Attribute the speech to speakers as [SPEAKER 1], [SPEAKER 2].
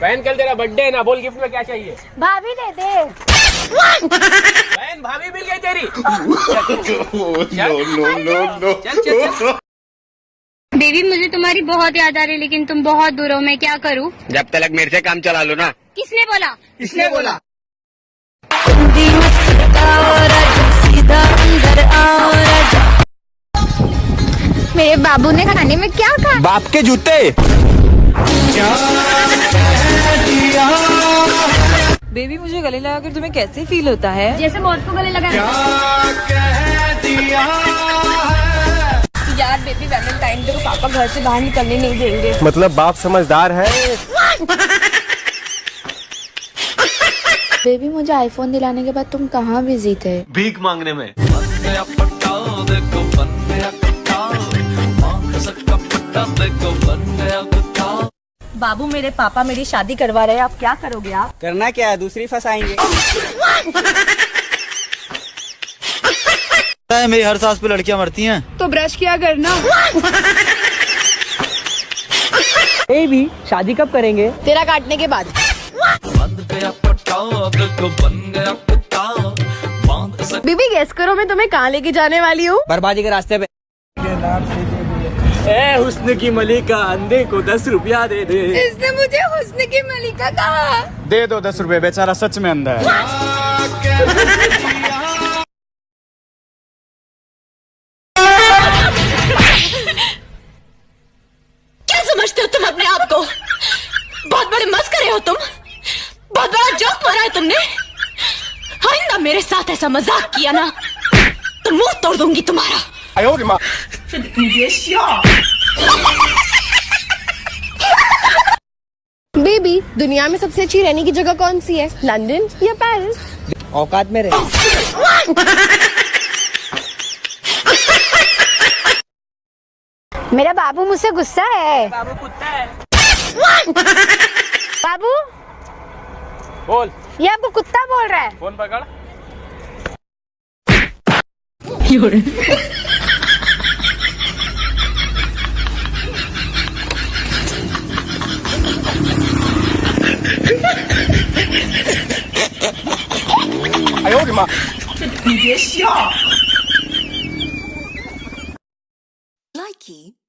[SPEAKER 1] बहन कल तेरा बर्थडे है ना बोल गिफ्ट में क्या चाहिए?
[SPEAKER 2] भाभी दे दे।
[SPEAKER 1] बहन भाभी मिल गई तेरी। चल
[SPEAKER 2] बेबी मुझे तुम्हारी बहुत याद आ रही है लेकिन तुम बहुत दूर हो मैं क्या करूँ?
[SPEAKER 1] जब तक मेरे से काम चला लो ना।
[SPEAKER 2] किसने बोला?
[SPEAKER 1] किसने बोला?
[SPEAKER 2] मेरे बाबू ने खाने में क्या कहा?
[SPEAKER 3] बाप के जूते।
[SPEAKER 4] बेबी मुझे गले लगा कर तुम्हें कैसे फील होता है?
[SPEAKER 2] जैसे मौत को गले लगा
[SPEAKER 4] यार बेबी वैलेंटाइन डे को पापा घर से बाहर निकलने नहीं देंगे।
[SPEAKER 3] मतलब बाप समझदार है?
[SPEAKER 5] बेबी मुझे आईफोन दिलाने के बाद तुम कहाँ बिज़ी थे?
[SPEAKER 3] भीख मांगने में।
[SPEAKER 4] बाबू मेरे पापा मेरी शादी करवा रहे हैं आप क्या करोगे आप?
[SPEAKER 6] करना क्या है? दूसरी फंसाएँगे।
[SPEAKER 7] मेरी हर सांस पे लड़कियाँ मरती हैं।
[SPEAKER 4] तो ब्रश किया करना
[SPEAKER 6] ए भी शादी कब करेंगे?
[SPEAKER 4] तेरा काटने के बाद। बीबी गेस करो मैं तुम्हें कहाँ लेके जाने वाली हूँ?
[SPEAKER 6] बर्बादी के रास्ते पे।
[SPEAKER 3] ए हुस्न की मलिका अंधे को दस रुपया दे दे।
[SPEAKER 4] इसने मुझे हुस्न की मलिका कहा।
[SPEAKER 3] दे दो दस रुपए बेचारा सच में अंधा है।
[SPEAKER 4] क्या समझते हो तुम अपने आप को? बहुत बड़े मस्करे हो तुम। बहुत बड़ा जोक मारा है तुमने। आइंदा मेरे साथ ऐसा मज़ाक किया ना तो मुँह तोड़ दूँगी तुम्हारा। बेबी दुनिया में सबसे अच्छी रहने की जगह कौन सी है? लंदन या पेरिस
[SPEAKER 6] औकात में रहे।
[SPEAKER 2] मेरा बाबू मुझसे गुस्सा है। बाबू कुत्ता है। बाबू?
[SPEAKER 1] बोल।
[SPEAKER 2] ये आपको कुत्ता बोल रहा है।
[SPEAKER 1] फ़ोन पकड़। 吗？你别笑。Likey.